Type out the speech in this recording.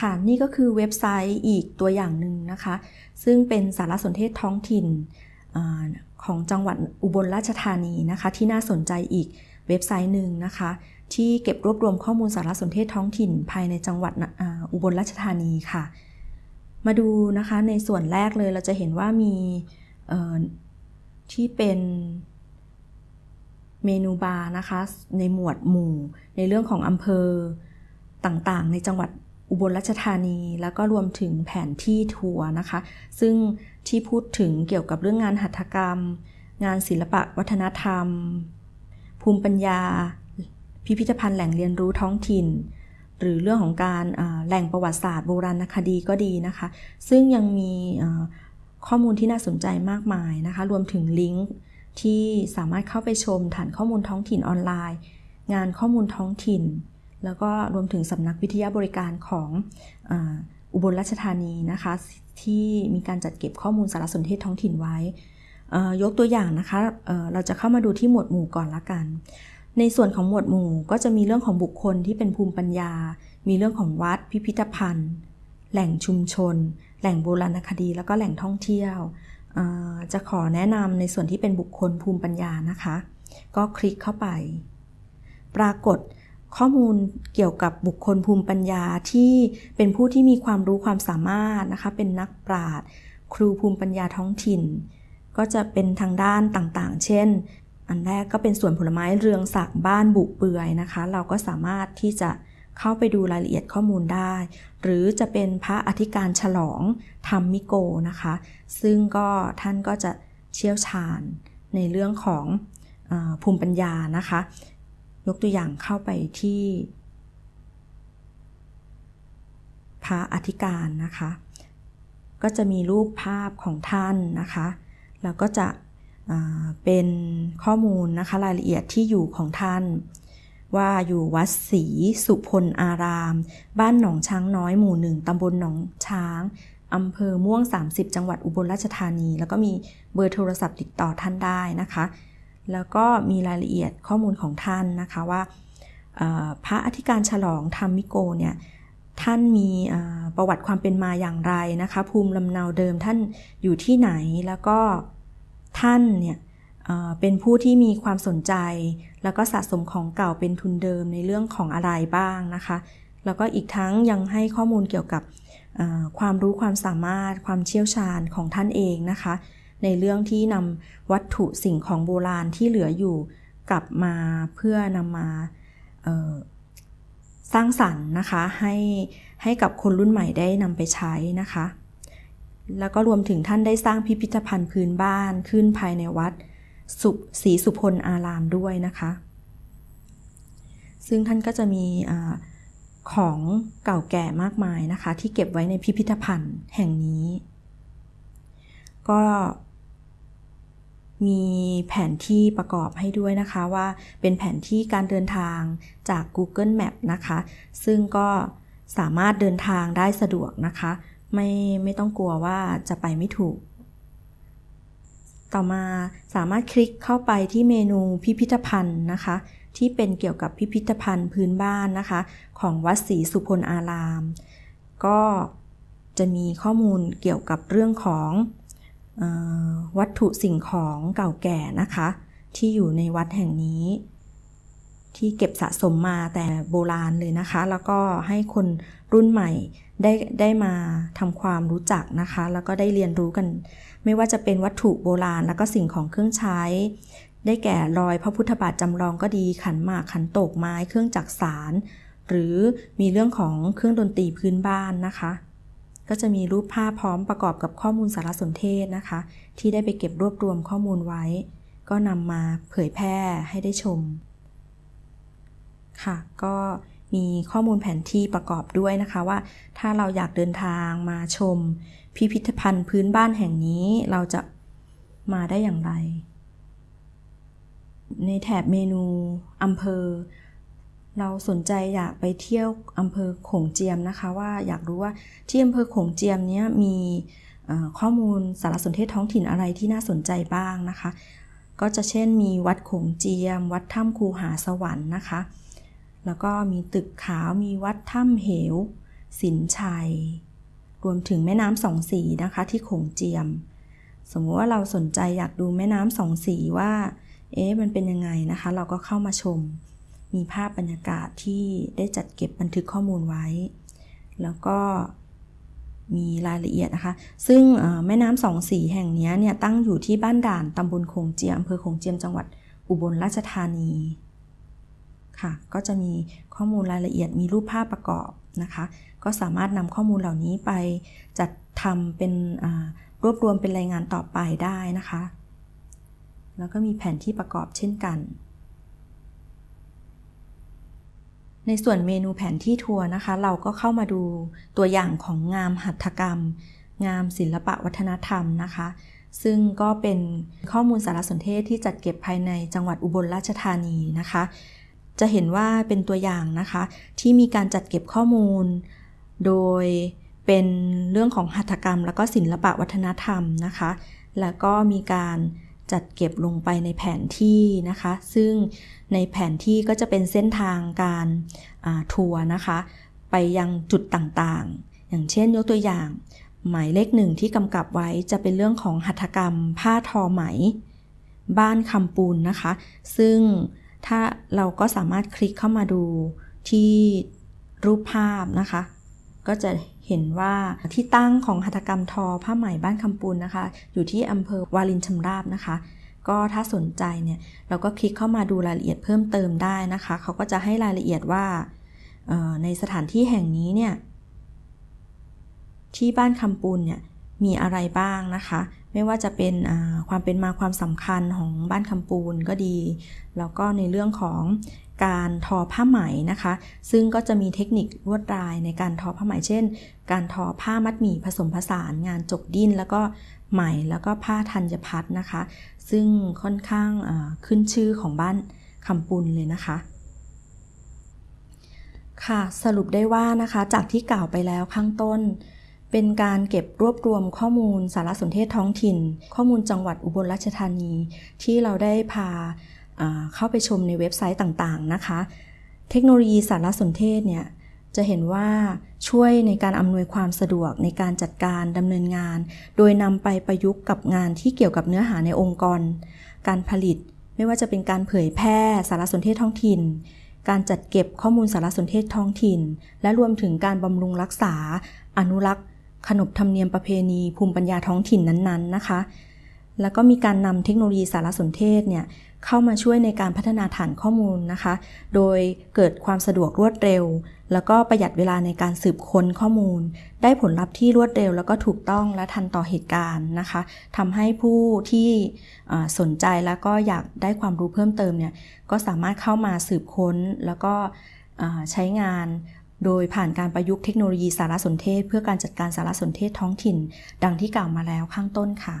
ค่ะนี่ก็คือเว็บไซต์อีกตัวอย่างหนึ่งนะคะ ซึ่งเป็นสารสนเทศท้องถิ่นอของจังหวัดอุบลราชธานีนะคะ ที่น่าสนใจอีกเว็บไซต์หนึ่งนะคะ ที่เก็บรวบรวมข้อมูลสารสนเทศท้องถิ่น ภายในจังหวัดอุบลราชธานีค่ะ มาดูนะคะในส่วนแรกเลยเราจะเห็นว่ามีที่เป็นเมนูบาร์นะคะ ในหมวดหมู่ในเรื่องของอำเภอต่างๆ ในจังหวัด อุบลราชธานี แล้วก็รวมถึงแผนที่ทัวร์นะคะ ซึ่งที่พูดถึงเกี่ยวกับเรื่องงานหัตถกรรม งานศิลปะวัฒนธรรม ภูมิปัญญา พิพิธภัณฑ์แหล่งเรียนรู้ท้องถิ่น หรือเรื่องของการแหล่งประวัติศาสตร์โบราณคดีก็ดีนะคะ ซึ่งยังมีข้อมูลที่น่าสนใจมากมายนะคะ รวมถึงลิงก์ที่สามารถเข้าไปชมฐานข้อมูลท้องถิ่นออนไลน์ งานข้อมูลท้องถิ่น แล้วก็รวมถึงสำนักวิทยาบริการของอุบลราชธานีนะคะ ที่มีการจัดเก็บข้อมูลสารสนเทศท้องถิ่นไว้ ยกตัวอย่างนะคะเเราจะเข้ามาดูที่หมวดหมู่ก่อนละกัน ในส่วนของหมวดหมู่ก็จะมีเรื่องของบุคคลที่เป็นภูมิปัญญา มีเรื่องของวัดพิพิธภัณฑ์ แหล่งชุมชน แหล่งโบราณคดี แล้วก็แหล่งท่องเที่ยว จะขอแนะนำในส่วนที่เป็นบุคคลภูมิปัญญานะคะ ก็คลิกเข้าไป ปรากฏ ข้อมูลเกี่ยวกับบุคคลภูมิปัญญาที่เป็นผู้ที่มีความรู้ความสามารถนะคะ เป็นนักปราชญ์ครูภูมิปัญญาท้องถิ่น ก็จะเป็นทางด้านต่างๆ เช่น อันแรกก็เป็นส่วนผลไม้เรืองสักบ้านบุเปื่อยนะคะ เราก็สามารถที่จะเข้าไปดูรายละเอียดข้อมูลได้ หรือจะเป็นพระอธิการฉลองธรรมมิโกนะคะ ซึ่งก็ท่านก็จะเชี่ยวชาญในเรื่องของอภูมิปัญญานะคะ ยกตัวอย่างเข้าไปที่ พระอธิการนะคะ ก็จะมีรูปภาพของท่านนะคะ แล้วก็จะเป็นข้อมูลนะคะรายละเอียดที่อยู่ของท่าน ว่าอยู่วัดศรีสุพลอาราม บ้านหนองช้างน้อยหมู่หนึ่งตำบลหนองช้างอำเภอม่วง 30 จังหวัดอุบลราชธานี แล้วก็มีเบอร์โทรศัพท์ติดต่อท่านได้นะคะ แล้วก็มีรายละเอียดข้อมูลของท่านนะคะว่าพระอธิการฉลองธรรมิโกเนี่ยท่านมีประวัติความเป็นมาอย่างไรนะคะ ภูมิลำเนาเดิมท่านอยู่ที่ไหนแล้วก็ท่านเนี่ยเป็นผู้ที่มีความสนใจ แล้วก็สะสมของเก่าเป็นทุนเดิมในเรื่องของอะไรบ้างนะคะ แล้วก็อีกทั้งยังให้ข้อมูลเกี่ยวกับความรู้ความสามารถความเชี่ยวชาญของท่านเองนะคะ ในเรื่องที่นำวัตถุสิ่งของโบราณที่เหลืออยู่กลับมาเพื่อนำมาสร้างสรรค์นะคะให้ให้กับคนรุ่นใหม่ได้นำไปใช้นะคะ แล้วก็รวมถึงท่านได้สร้างพิพิธภัณฑ์พื้นบ้านขึ้นภายในวัดสุศรีสุพลอารามด้วยนะคะ ซึ่งท่านก็จะมีอของเก่าแก่มากมายนะคะ ที่เก็บไว้ในพิพิธภัณฑ์แห่งนี้ ก็ มีแผนที่ประกอบให้ด้วยนะคะว่าเป็นแผนที่การเดินทางจาก Google Map นะคะ ซึ่งก็สามารถเดินทางได้สะดวกนะคะ ไม่ไม่ต้องกลัวว่าจะไปไม่ถูก ต่อมาสามารถคลิกเข้าไปที่เมนูพิพิธภัณฑ์นะคะ ที่เป็นเกี่ยวกับพิพิธภัณฑ์พื้นบ้านนะคะ ของวัดศรีสุพลอาราม ก็จะมีข้อมูลเกี่ยวกับเรื่องของ วัตถุสิ่งของเก่าแก่นะคะ ที่อยู่ในวัดแห่งนี้ ที่เก็บสะสมมาแต่โบราณเลยนะคะ แล้วก็ให้คนรุ่นใหม่ได้ได้มาทำความรู้จักนะคะ แล้วก็ได้เรียนรู้กัน ไม่ว่าจะเป็นวัตถุโบราณ แล้วก็สิ่งของเครื่องใช้ ได้แก่รอยพระพุทธบาทจำลองก็ดีขันหมากขันโตกไม้เครื่องจักสารหรือมีเรื่องของเครื่องดนตรีพื้นบ้านนะคะ ก็จะมีรูปภาพพร้อมประกอบกับข้อมูลสารสนเทศนะคะ ที่ได้ไปเก็บรวบรวมข้อมูลไว้ ก็นำมาเผยแพร่ให้ได้ชม ค่ะ ก็มีข้อมูลแผนที่ประกอบด้วยนะคะว่า ถ้าเราอยากเดินทางมาชม พิพิธภัณฑ์พื้นบ้านแห่งนี้เราจะมาได้อย่างไร ในแถบเมนูอำเภอ เราสนใจอยากไปเที่ยวอำเภอโขงเจียมนะคะ ว่าอยากรู้ว่าที่อำเภอโขงเจียมนี้มีข้อมูลสารสนเทศท้องถิ่นอะไรที่น่าสนใจบ้างนะคะ ก็จะเช่นมีวัดโขงเจียม วัดถ้ำคูหาสวรรค์นะคะ แล้วก็มีตึกขาวมีวัดถ้ำเหว สินชัย รวมถึงแม่น้ำสองสีนะคะ ที่โขงเจียม สมมติว่าเราสนใจอยากดูแม่น้ำสองสีว่าเอ๊ะมันเป็นยังไงนะคะ เราก็เข้ามาชม มีภาพบรรยากาศที่ได้จัดเก็บบันทึกข้อมูลไว้ แล้วก็มีรายละเอียดนะคะ ซึ่งแม่น้ำสองสีแห่งนี้เนี่ยตั้งอยู่ที่บ้านด่านตำบลโขงเจียมอำเภอโขงเจียมจังหวัดอุบลราชธานีค่ะ ก็จะมีข้อมูลรายละเอียดมีรูปภาพประกอบนะคะ ก็สามารถนำข้อมูลเหล่านี้ไปจัดทำเป็นรวบรวมเป็นรายงานต่อไปได้นะคะ แล้วก็มีแผนที่ประกอบเช่นกัน ในส่วนเมนูแผนที่ทัวร์นะคะ เราก็เข้ามาดูตัวอย่างของงามหัตถกรรม งามศิลปะวัฒนธรรมนะคะ ซึ่งก็เป็นข้อมูลสารสนเทศที่จัดเก็บภายในจังหวัดอุบลราชธานีนะคะ จะเห็นว่าเป็นตัวอย่างนะคะ ที่มีการจัดเก็บข้อมูล โดยเป็นเรื่องของหัตถกรรม แล้วก็ศิลปะวัฒนธรรมนะคะ แล้วก็มีการ จัดเก็บลงไปในแผนที่นะคะ ซึ่งในแผนที่ก็จะเป็นเส้นทางการทัวร์นะคะ ไปยังจุดต่างๆ อย่างเช่นยกตัวอย่าง หมายเลขหนึ่งที่กำกับไว้จะเป็นเรื่องของหัตถกรรม ผ้าทอไหม บ้านคำปูนนะคะ ซึ่งถ้าเราก็สามารถคลิกเข้ามาดูที่รูปภาพนะคะ ก็จะเห็นว่าที่ตั้งของหัตถกรรมทอผ้าไหมบ้านคำปูนนะคะ อยู่ที่อำเภอวารินชำราบนะคะ ก็ถ้าสนใจเนี่ยเราก็คลิกเข้ามาดูรายละเอียดเพิ่มเติมได้นะคะ เขาก็จะให้รายละเอียดว่าในสถานที่แห่งนี้เนี่ยที่บ้านคำปูนเนี่ย มีอะไรบ้างนะคะ ไม่ว่าจะเป็นความเป็นมาความสำคัญของบ้านคำปูนก็ดี แล้วก็ในเรื่องของการทอผ้าไหมนะคะ ซึ่งก็จะมีเทคนิคลวดลายในการทอผ้าไหม เช่น การทอผ้ามัดหมี่ผสมผสานงานจกดิ้น แล้วก็ไหมแล้วก็ผ้าธัญพัฒนะคะ ซึ่งค่อนข้างขึ้นชื่อของบ้านคำปุนเลยนะคะค่ะสรุปได้ว่านะคะจากที่กล่าวไปแล้วข้างต้น เป็นการเก็บรวบรวมข้อมูลสารสนเทศท้องถิ่น ข้อมูลจังหวัดอุบลราชธานี ที่เราได้พาเข้าไปชมในเว็บไซต์ต่างๆนะคะ เทคโนโลยีสารสนเทศเนี่ยจะเห็นว่าช่วยในการอำนวยความสะดวกในการจัดการดำเนินงาน โดยนำไปประยุกต์กับงานที่เกี่ยวกับเนื้อหาในองค์กร การผลิต ไม่ว่าจะเป็นการเผยแพร่สารสนเทศท้องถิ่น การจัดเก็บข้อมูลสารสนเทศท้องถิ่น และรวมถึงการบำรุงรักษา อนุรักษ์ ขนบธรรมเนียมประเพณีภูมิปัญญาท้องถิ่นนั้นๆนะคะ แล้วก็มีการนำเทคโนโลยีสารสนเทศเนี่ยเข้ามาช่วยในการพัฒนาฐานข้อมูลนะคะ โดยเกิดความสะดวกรวดเร็ว แล้วก็ประหยัดเวลาในการสืบค้นข้อมูล ได้ผลลัพธ์ที่รวดเร็ว แล้วก็ถูกต้องและทันต่อเหตุการณ์นะคะทำให้ผู้ที่สนใจแล้วก็อยากได้ความรู้เพิ่มเติมเนี่ย ก็สามารถเข้ามาสืบค้นแล้วก็ใช้งาน โดยผ่านการประยุกต์เทคโนโลยีสารสนเทศ เพื่อการจัดการสารสนเทศท้องถิ่น ดังที่กล่าวมาแล้วข้างต้นค่ะ